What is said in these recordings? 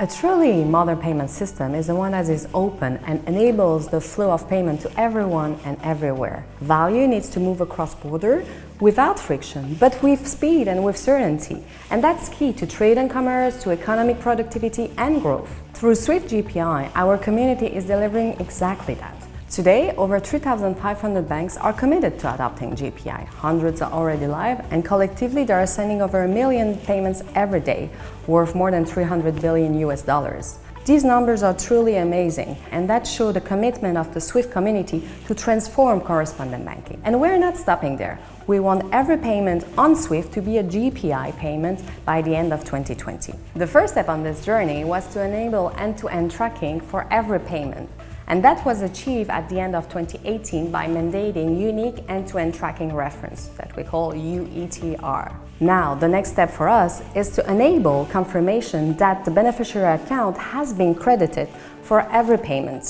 A truly modern payment system is the one that is open and enables the flow of payment to everyone and everywhere. Value needs to move across border without friction, but with speed and with certainty. And that's key to trade and commerce, to economic productivity and growth. Through Swift GPI, our community is delivering exactly that. Today, over 3,500 banks are committed to adopting GPI. Hundreds are already live, and collectively they are sending over a million payments every day, worth more than 300 billion US dollars. These numbers are truly amazing, and that show the commitment of the SWIFT community to transform correspondent banking. And we're not stopping there. We want every payment on SWIFT to be a GPI payment by the end of 2020. The first step on this journey was to enable end-to-end -end tracking for every payment. And that was achieved at the end of 2018 by mandating unique end-to-end -end tracking reference that we call UETR. Now, the next step for us is to enable confirmation that the beneficiary account has been credited for every payment.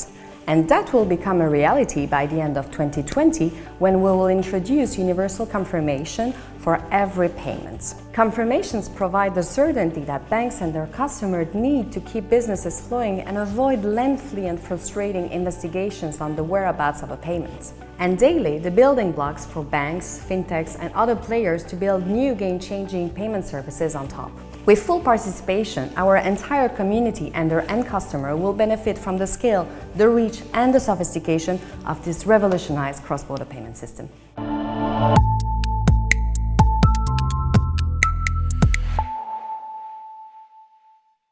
And that will become a reality by the end of 2020 when we will introduce universal confirmation for every payment. Confirmations provide the certainty that banks and their customers need to keep businesses flowing and avoid lengthy and frustrating investigations on the whereabouts of a payment. And daily, the building blocks for banks, fintechs and other players to build new game-changing payment services on top. With full participation, our entire community and their end customer will benefit from the scale, the reach and the sophistication of this revolutionized cross-border payment system.